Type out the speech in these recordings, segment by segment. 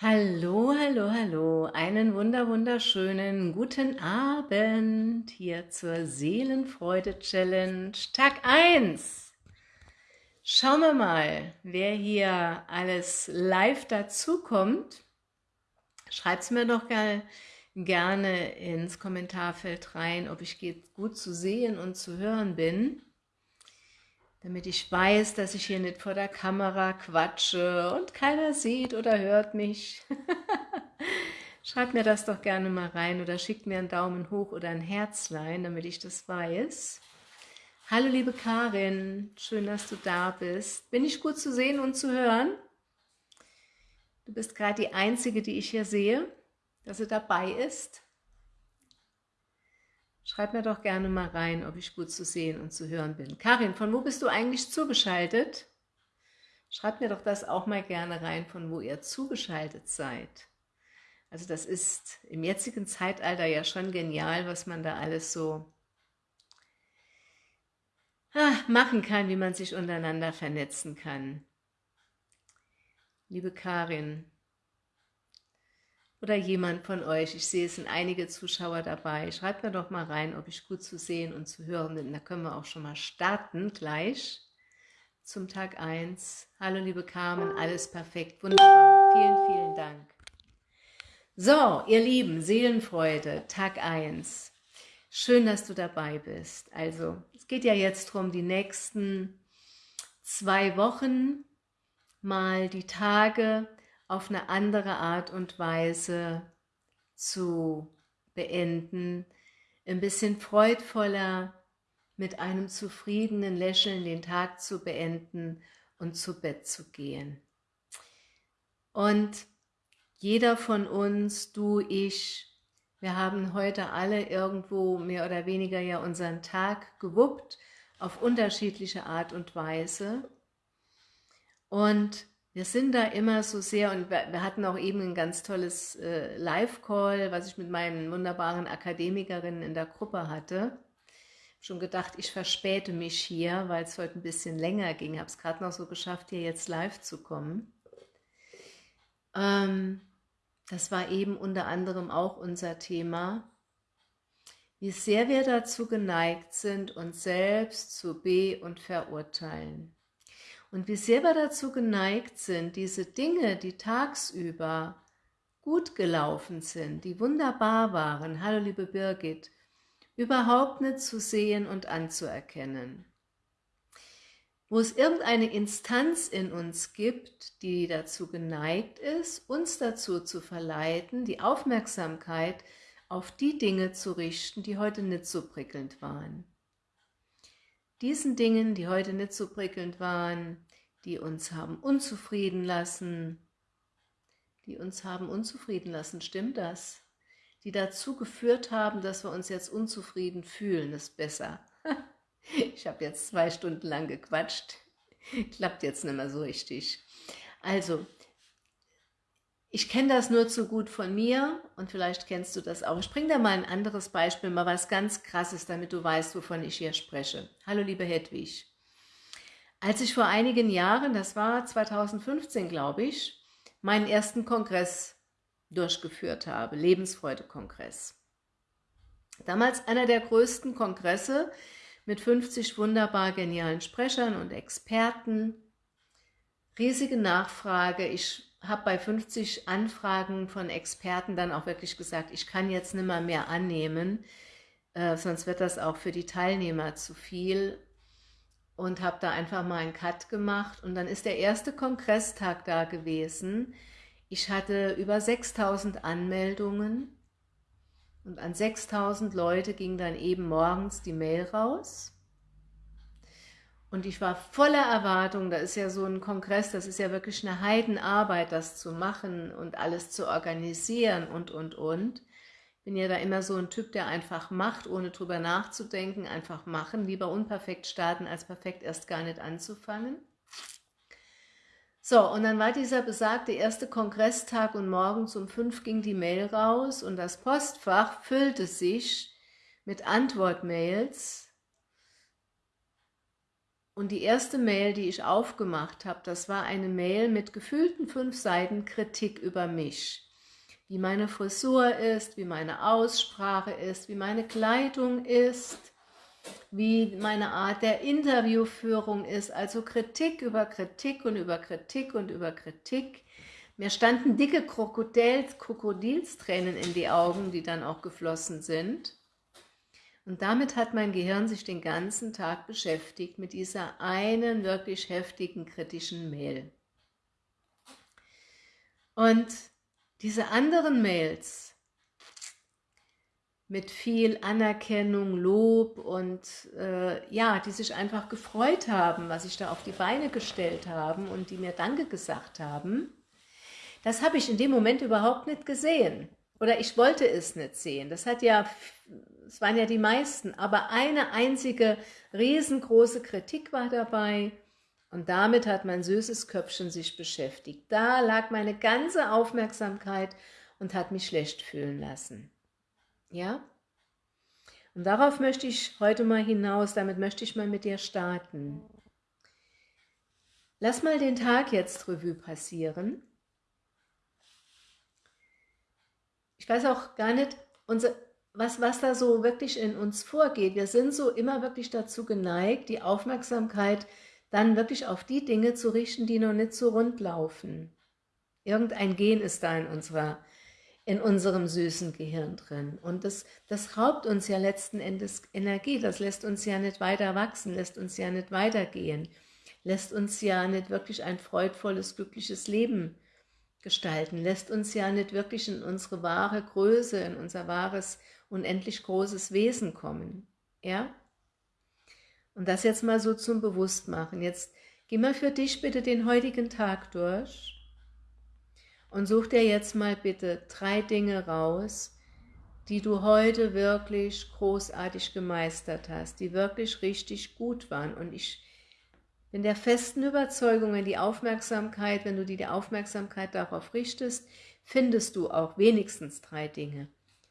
Hallo, hallo, hallo, einen wunder wunderschönen guten Abend hier zur Seelenfreude-Challenge, Tag 1. Schauen wir mal, wer hier alles live dazukommt. Schreibt es mir doch gerne ins Kommentarfeld rein, ob ich gut zu sehen und zu hören bin damit ich weiß, dass ich hier nicht vor der Kamera quatsche und keiner sieht oder hört mich. Schreibt mir das doch gerne mal rein oder schickt mir einen Daumen hoch oder ein Herzlein, damit ich das weiß. Hallo liebe Karin, schön, dass du da bist. Bin ich gut zu sehen und zu hören? Du bist gerade die Einzige, die ich hier sehe, dass sie dabei ist. Schreib mir doch gerne mal rein, ob ich gut zu sehen und zu hören bin. Karin, von wo bist du eigentlich zugeschaltet? Schreibt mir doch das auch mal gerne rein, von wo ihr zugeschaltet seid. Also das ist im jetzigen Zeitalter ja schon genial, was man da alles so ah, machen kann, wie man sich untereinander vernetzen kann. Liebe Karin, oder jemand von euch, ich sehe, es sind einige Zuschauer dabei, schreibt mir doch mal rein, ob ich gut zu sehen und zu hören bin. Da können wir auch schon mal starten gleich zum Tag 1. Hallo liebe Carmen, alles perfekt, wunderbar, vielen, vielen Dank. So, ihr Lieben, Seelenfreude, Tag 1. Schön, dass du dabei bist. Also, es geht ja jetzt darum, die nächsten zwei Wochen mal die Tage auf eine andere Art und Weise zu beenden, ein bisschen freudvoller, mit einem zufriedenen Lächeln den Tag zu beenden und zu Bett zu gehen. Und jeder von uns, du, ich, wir haben heute alle irgendwo mehr oder weniger ja unseren Tag gewuppt, auf unterschiedliche Art und Weise. Und wir sind da immer so sehr, und wir hatten auch eben ein ganz tolles äh, Live-Call, was ich mit meinen wunderbaren Akademikerinnen in der Gruppe hatte. Schon gedacht, ich verspäte mich hier, weil es heute ein bisschen länger ging. Habe es gerade noch so geschafft, hier jetzt live zu kommen. Ähm, das war eben unter anderem auch unser Thema, wie sehr wir dazu geneigt sind, uns selbst zu be- und verurteilen. Und wir dazu geneigt sind, diese Dinge, die tagsüber gut gelaufen sind, die wunderbar waren, hallo liebe Birgit, überhaupt nicht zu sehen und anzuerkennen. Wo es irgendeine Instanz in uns gibt, die dazu geneigt ist, uns dazu zu verleiten, die Aufmerksamkeit auf die Dinge zu richten, die heute nicht so prickelnd waren diesen Dingen, die heute nicht so prickelnd waren, die uns haben unzufrieden lassen, die uns haben unzufrieden lassen, stimmt das? Die dazu geführt haben, dass wir uns jetzt unzufrieden fühlen, ist besser. Ich habe jetzt zwei Stunden lang gequatscht, klappt jetzt nicht mehr so richtig. Also, ich kenne das nur zu gut von mir und vielleicht kennst du das auch. Ich bringe dir mal ein anderes Beispiel, mal was ganz Krasses, damit du weißt, wovon ich hier spreche. Hallo liebe Hedwig. Als ich vor einigen Jahren, das war 2015 glaube ich, meinen ersten Kongress durchgeführt habe, Lebensfreude-Kongress. Damals einer der größten Kongresse mit 50 wunderbar genialen Sprechern und Experten, riesige Nachfrage. Ich habe bei 50 Anfragen von Experten dann auch wirklich gesagt, ich kann jetzt nicht mehr, mehr annehmen, äh, sonst wird das auch für die Teilnehmer zu viel. Und habe da einfach mal einen Cut gemacht. Und dann ist der erste Kongresstag da gewesen. Ich hatte über 6000 Anmeldungen. Und an 6000 Leute ging dann eben morgens die Mail raus und ich war voller Erwartung, da ist ja so ein Kongress, das ist ja wirklich eine Heidenarbeit, das zu machen und alles zu organisieren und, und, und. Bin ja da immer so ein Typ, der einfach macht, ohne drüber nachzudenken, einfach machen, lieber unperfekt starten, als perfekt erst gar nicht anzufangen. So, und dann war dieser besagte erste Kongresstag und morgens um fünf ging die Mail raus und das Postfach füllte sich mit Antwortmails Und die erste Mail, die ich aufgemacht habe, das war eine Mail mit gefühlten fünf Seiten Kritik über mich. Wie meine Frisur ist, wie meine Aussprache ist, wie meine Kleidung ist, wie meine Art der Interviewführung ist. Also Kritik über Kritik und über Kritik und über Kritik. Mir standen dicke Krokodils, Krokodilstränen in die Augen, die dann auch geflossen sind. Und damit hat mein Gehirn sich den ganzen Tag beschäftigt mit dieser einen wirklich heftigen kritischen Mail. Und diese anderen Mails mit viel Anerkennung, Lob und äh, ja, die sich einfach gefreut haben, was ich da auf die Beine gestellt haben und die mir Danke gesagt haben, das habe ich in dem Moment überhaupt nicht gesehen. Oder ich wollte es nicht sehen. Das hat ja es waren ja die meisten, aber eine einzige riesengroße Kritik war dabei und damit hat mein süßes Köpfchen sich beschäftigt. Da lag meine ganze Aufmerksamkeit und hat mich schlecht fühlen lassen. Ja? Und darauf möchte ich heute mal hinaus, damit möchte ich mal mit dir starten. Lass mal den Tag jetzt Revue passieren. Ich weiß auch gar nicht, unser, was, was da so wirklich in uns vorgeht. Wir sind so immer wirklich dazu geneigt, die Aufmerksamkeit dann wirklich auf die Dinge zu richten, die noch nicht so rund laufen. Irgendein Gen ist da in, unserer, in unserem süßen Gehirn drin. Und das, das raubt uns ja letzten Endes Energie. Das lässt uns ja nicht weiter wachsen, lässt uns ja nicht weitergehen, lässt uns ja nicht wirklich ein freudvolles, glückliches Leben gestalten, lässt uns ja nicht wirklich in unsere wahre Größe, in unser wahres unendlich großes Wesen kommen. Ja? Und das jetzt mal so zum Bewusstmachen. Jetzt geh mal für dich bitte den heutigen Tag durch und such dir jetzt mal bitte drei Dinge raus, die du heute wirklich großartig gemeistert hast, die wirklich richtig gut waren. Und ich bin der festen Überzeugung, wenn die Aufmerksamkeit, wenn du die Aufmerksamkeit darauf richtest, findest du auch wenigstens drei Dinge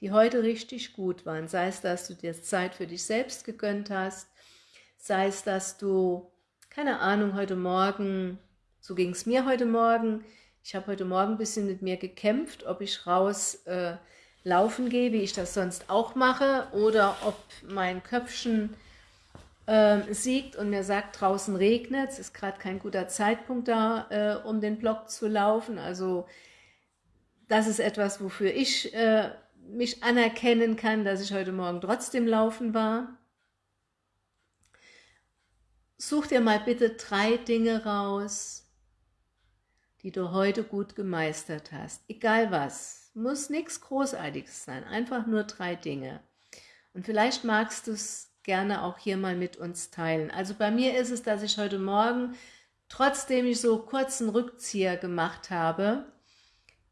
die heute richtig gut waren. Sei es, dass du dir Zeit für dich selbst gegönnt hast, sei es, dass du, keine Ahnung, heute Morgen, so ging es mir heute Morgen, ich habe heute Morgen ein bisschen mit mir gekämpft, ob ich raus äh, laufen gehe, wie ich das sonst auch mache, oder ob mein Köpfchen äh, siegt und mir sagt, draußen regnet es, ist gerade kein guter Zeitpunkt da, äh, um den Block zu laufen. Also das ist etwas, wofür ich äh, mich anerkennen kann, dass ich heute Morgen trotzdem laufen war. Such dir mal bitte drei Dinge raus, die du heute gut gemeistert hast. Egal was, muss nichts Großartiges sein, einfach nur drei Dinge. Und vielleicht magst du es gerne auch hier mal mit uns teilen. Also bei mir ist es, dass ich heute Morgen, trotzdem ich so kurzen Rückzieher gemacht habe,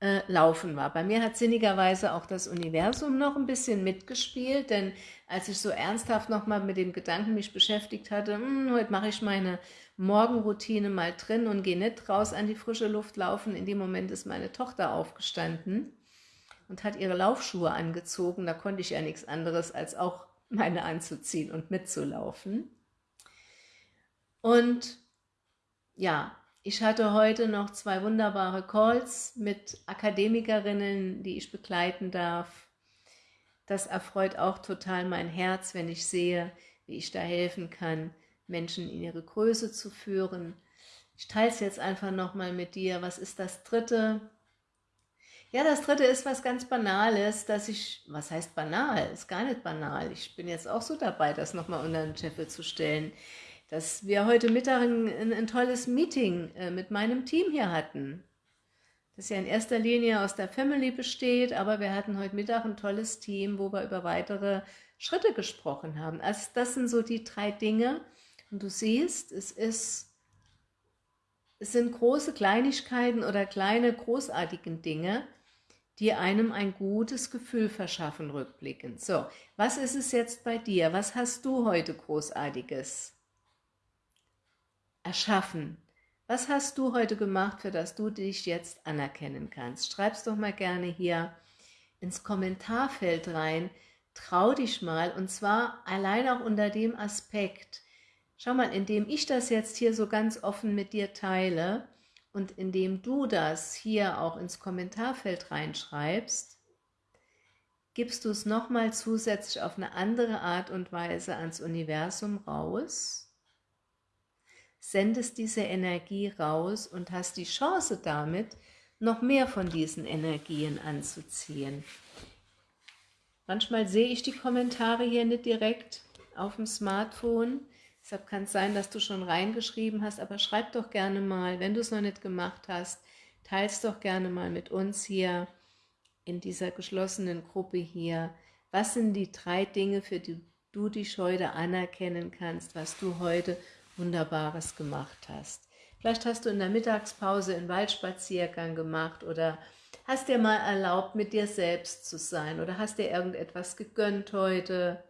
äh, laufen war. Bei mir hat sinnigerweise auch das Universum noch ein bisschen mitgespielt, denn als ich so ernsthaft nochmal mit dem Gedanken mich beschäftigt hatte, hm, heute mache ich meine Morgenroutine mal drin und gehe nicht raus an die frische Luft laufen, in dem Moment ist meine Tochter aufgestanden und hat ihre Laufschuhe angezogen, da konnte ich ja nichts anderes als auch meine anzuziehen und mitzulaufen. Und ja, ich hatte heute noch zwei wunderbare Calls mit Akademikerinnen, die ich begleiten darf. Das erfreut auch total mein Herz, wenn ich sehe, wie ich da helfen kann, Menschen in ihre Größe zu führen. Ich teile es jetzt einfach nochmal mit dir. Was ist das Dritte? Ja, das Dritte ist was ganz Banales, dass ich, was heißt banal? Ist gar nicht banal. Ich bin jetzt auch so dabei, das nochmal unter den Scheffel zu stellen dass wir heute Mittag ein, ein, tolles Meeting äh, mit meinem Team hier hatten. Das ja in erster Linie aus der Family besteht, aber wir hatten heute Mittag ein tolles Team, wo wir über weitere Schritte gesprochen haben. Also das sind so die drei Dinge. Und du siehst, es ist, es sind große Kleinigkeiten oder kleine großartigen Dinge, die einem ein gutes Gefühl verschaffen rückblickend. So, was ist es jetzt bei dir? Was hast du heute Großartiges erschaffen. Was hast du heute gemacht, für das du dich jetzt anerkennen kannst? Schreib's doch mal gerne hier ins Kommentarfeld rein. Trau dich mal und zwar allein auch unter dem Aspekt, Schau mal, indem ich das jetzt hier so ganz offen mit dir teile und indem du das hier auch ins Kommentarfeld reinschreibst, gibst du es nochmal zusätzlich auf eine andere Art und Weise ans Universum raus, sendest diese Energie raus und hast die Chance damit, noch mehr von diesen Energien anzuziehen. Manchmal sehe ich die Kommentare hier nicht direkt auf dem Smartphone, deshalb kann es sein, dass du schon reingeschrieben hast, aber schreib doch gerne mal, wenn du es noch nicht gemacht hast, teils doch gerne mal mit uns hier in dieser geschlossenen Gruppe hier, was sind die drei Dinge, für die du dich heute anerkennen kannst, was du heute Wunderbares gemacht hast. Vielleicht hast du in der Mittagspause einen Waldspaziergang gemacht oder hast dir mal erlaubt, mit dir selbst zu sein oder hast dir irgendetwas gegönnt heute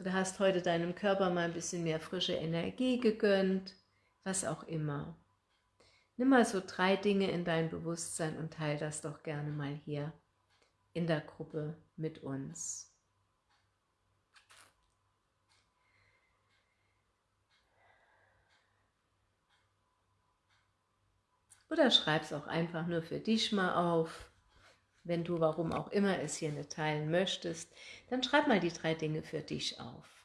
oder hast heute deinem Körper mal ein bisschen mehr frische Energie gegönnt, was auch immer. Nimm mal so drei Dinge in dein Bewusstsein und teile das doch gerne mal hier in der Gruppe mit uns. Oder schreib es auch einfach nur für dich mal auf. Wenn du, warum auch immer, es hier nicht teilen möchtest, dann schreib mal die drei Dinge für dich auf.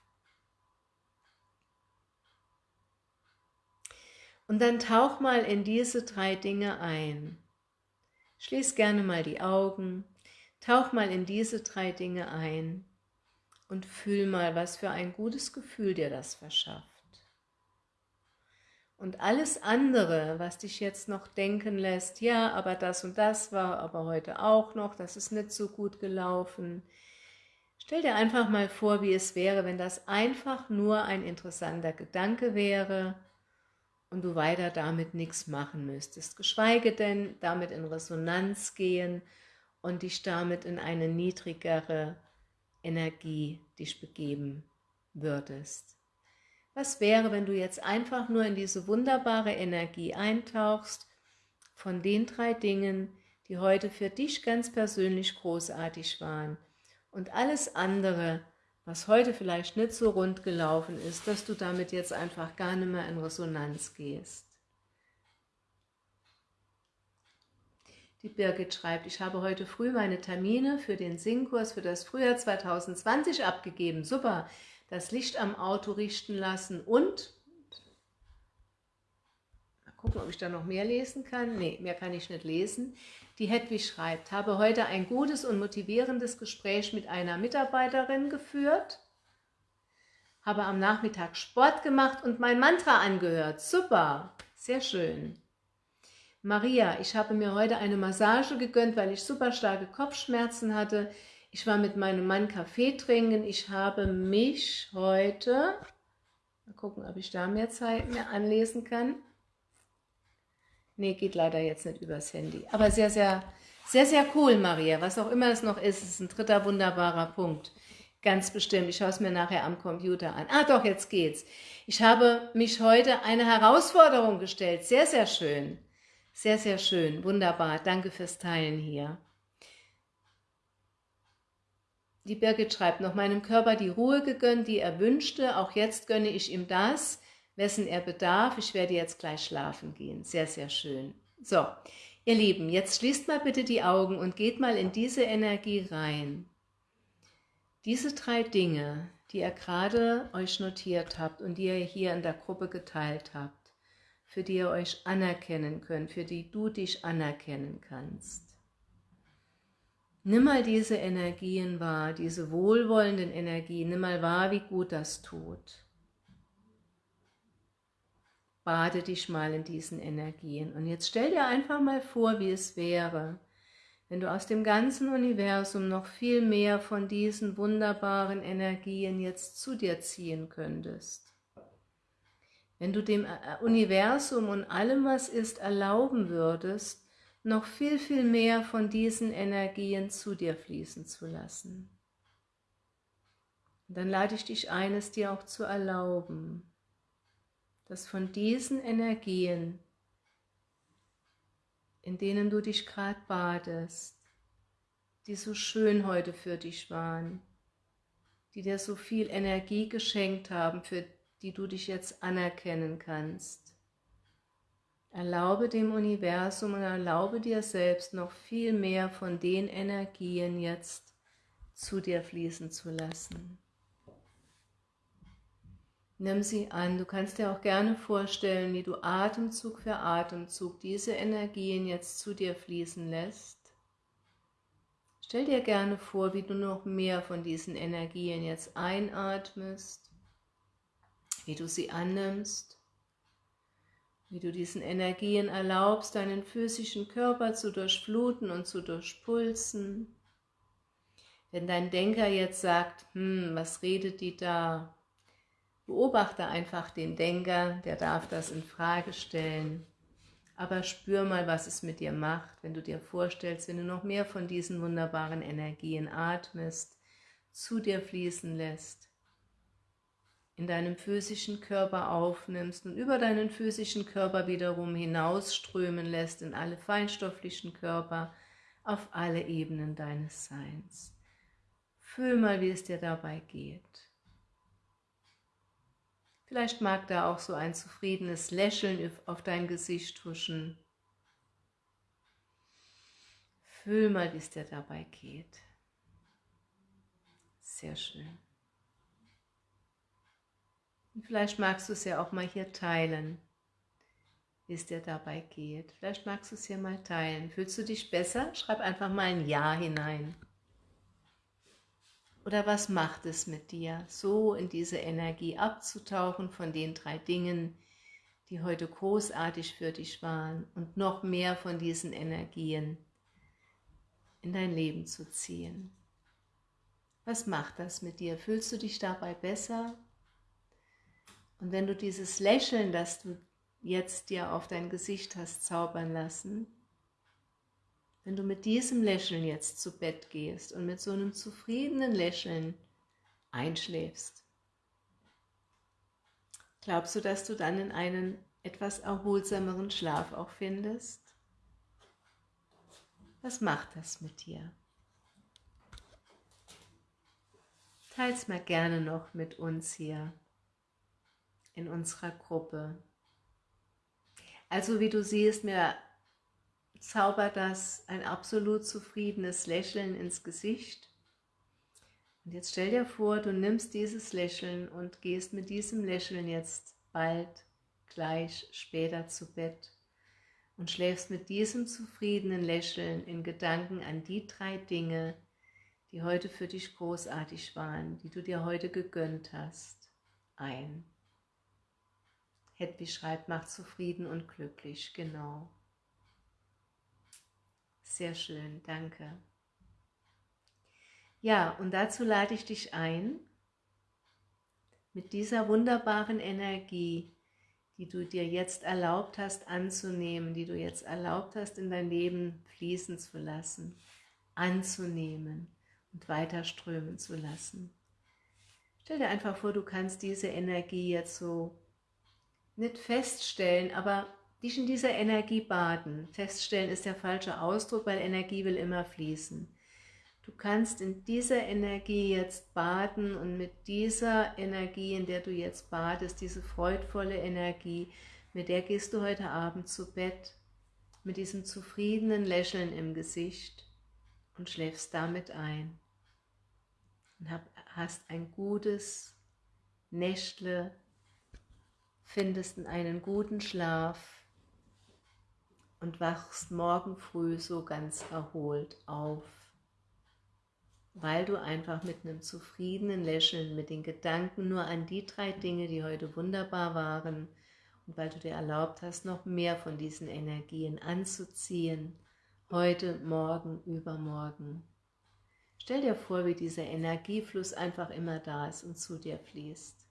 Und dann tauch mal in diese drei Dinge ein. Schließ gerne mal die Augen, tauch mal in diese drei Dinge ein und fühl mal, was für ein gutes Gefühl dir das verschafft. Und alles andere, was dich jetzt noch denken lässt, ja, aber das und das war aber heute auch noch, das ist nicht so gut gelaufen. Stell dir einfach mal vor, wie es wäre, wenn das einfach nur ein interessanter Gedanke wäre und du weiter damit nichts machen müsstest, geschweige denn damit in Resonanz gehen und dich damit in eine niedrigere Energie dich begeben würdest. Was wäre, wenn du jetzt einfach nur in diese wunderbare Energie eintauchst von den drei Dingen, die heute für dich ganz persönlich großartig waren und alles andere, was heute vielleicht nicht so rund gelaufen ist, dass du damit jetzt einfach gar nicht mehr in Resonanz gehst. Die Birgit schreibt, ich habe heute früh meine Termine für den Singkurs für das Frühjahr 2020 abgegeben. Super, das Licht am Auto richten lassen und, mal gucken, ob ich da noch mehr lesen kann. Nee, mehr kann ich nicht lesen. Die Hedwig schreibt, habe heute ein gutes und motivierendes Gespräch mit einer Mitarbeiterin geführt, habe am Nachmittag Sport gemacht und mein Mantra angehört. Super, sehr schön. Maria, ich habe mir heute eine Massage gegönnt, weil ich super starke Kopfschmerzen hatte. Ich war mit meinem Mann Kaffee trinken. Ich habe mich heute, mal gucken, ob ich da mehr Zeit mehr anlesen kann. Nee, geht leider jetzt nicht übers Handy. Aber sehr, sehr, sehr, sehr cool, Maria. Was auch immer es noch ist, ist ein dritter wunderbarer Punkt. Ganz bestimmt. Ich schaue es mir nachher am Computer an. Ah, doch, jetzt geht's. Ich habe mich heute eine Herausforderung gestellt. Sehr, sehr schön. Sehr, sehr schön. Wunderbar. Danke fürs Teilen hier. Die Birgit schreibt noch, meinem Körper die Ruhe gegönnt, die er wünschte. Auch jetzt gönne ich ihm das wessen er bedarf. Ich werde jetzt gleich schlafen gehen. Sehr, sehr schön. So, ihr Lieben, jetzt schließt mal bitte die Augen und geht mal in diese Energie rein. Diese drei Dinge, die ihr gerade euch notiert habt und die ihr hier in der Gruppe geteilt habt, für die ihr euch anerkennen könnt, für die du dich anerkennen kannst. Nimm mal diese Energien wahr, diese wohlwollenden Energien, nimm mal wahr, wie gut das tut. Bade dich mal in diesen Energien. Und jetzt stell dir einfach mal vor, wie es wäre, wenn du aus dem ganzen Universum noch viel mehr von diesen wunderbaren Energien jetzt zu dir ziehen könntest. Wenn du dem Universum und allem, was ist, erlauben würdest, noch viel, viel mehr von diesen Energien zu dir fließen zu lassen. Und dann lade ich dich ein, es dir auch zu erlauben dass von diesen Energien, in denen du dich gerade badest, die so schön heute für dich waren, die dir so viel Energie geschenkt haben für die du dich jetzt anerkennen kannst. Erlaube dem Universum und erlaube dir selbst noch viel mehr von den Energien jetzt zu dir fließen zu lassen. Nimm sie an. Du kannst dir auch gerne vorstellen, wie du Atemzug für Atemzug diese Energien jetzt zu dir fließen lässt. Stell dir gerne vor, wie du noch mehr von diesen Energien jetzt einatmest, wie du sie annimmst, wie du diesen Energien erlaubst, deinen physischen Körper zu durchfluten und zu durchpulsen. Wenn dein Denker jetzt sagt, hm, was redet die da? Beobachte einfach den Denker, der darf das in Frage stellen. Aber spür mal, was es mit dir macht, wenn du dir vorstellst, wenn du noch mehr von diesen wunderbaren Energien atmest, zu dir fließen lässt, in deinem physischen Körper aufnimmst und über deinen physischen Körper wiederum hinausströmen lässt in alle feinstofflichen Körper, auf alle Ebenen deines Seins. Fühl mal, wie es dir dabei geht. Vielleicht mag da auch so ein zufriedenes Lächeln auf dein Gesicht huschen. Fühl mal, wie es dir dabei geht. Sehr schön. Und vielleicht magst du es ja auch mal hier teilen, wie es dir dabei geht. Vielleicht magst du es hier mal teilen. Fühlst du dich besser? Schreib einfach mal ein Ja hinein. Oder was macht es mit dir, so in diese Energie abzutauchen von den drei Dingen, die heute großartig für dich waren und noch mehr von diesen Energien in dein Leben zu ziehen. Was macht das mit dir? Fühlst du dich dabei besser? Und wenn du dieses Lächeln, das du jetzt dir auf dein Gesicht hast zaubern lassen, wenn du mit diesem Lächeln jetzt zu Bett gehst und mit so einem zufriedenen Lächeln einschläfst, glaubst du, dass du dann in einen etwas erholsameren Schlaf auch findest? Was macht das mit dir? Teils mal gerne noch mit uns hier in unserer Gruppe. Also wie du siehst, mir zaubert das ein absolut zufriedenes Lächeln ins Gesicht. Und jetzt stell dir vor, du nimmst dieses Lächeln und gehst mit diesem Lächeln jetzt bald, gleich, später zu Bett und schläfst mit diesem zufriedenen Lächeln in Gedanken an die drei Dinge, die heute für dich großartig waren, die du dir heute gegönnt hast, ein. Hedwig schreibt, macht zufrieden und glücklich, genau. Sehr schön, danke. Ja, und dazu lade ich dich ein, mit dieser wunderbaren Energie, die du dir jetzt erlaubt hast anzunehmen, die du jetzt erlaubt hast in dein Leben fließen zu lassen, anzunehmen und weiter strömen zu lassen. Stell dir einfach vor, du kannst diese Energie jetzt so nicht feststellen, aber dich in dieser Energie baden. Feststellen ist der falsche Ausdruck, weil Energie will immer fließen. Du kannst in dieser Energie jetzt baden und mit dieser Energie, in der du jetzt badest, diese freudvolle Energie, mit der gehst du heute Abend zu Bett, mit diesem zufriedenen Lächeln im Gesicht und schläfst damit ein. Und hast ein gutes Nächtle, findest einen guten Schlaf, und wachst morgen früh so ganz erholt auf, weil du einfach mit einem zufriedenen Lächeln, mit den Gedanken nur an die drei Dinge, die heute wunderbar waren, und weil du dir erlaubt hast, noch mehr von diesen Energien anzuziehen, heute, morgen, übermorgen. Stell dir vor, wie dieser Energiefluss einfach immer da ist und zu dir fließt.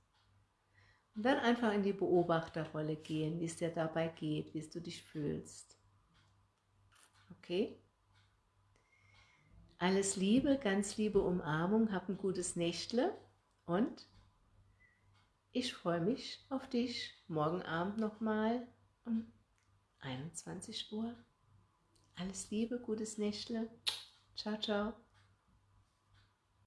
Und dann einfach in die Beobachterrolle gehen, wie es dir dabei geht, wie du dich fühlst. Okay? Alles Liebe, ganz liebe Umarmung, hab ein gutes Nächtle und ich freue mich auf dich morgen Abend nochmal um 21 Uhr. Alles Liebe, gutes Nächtle. Ciao, ciao.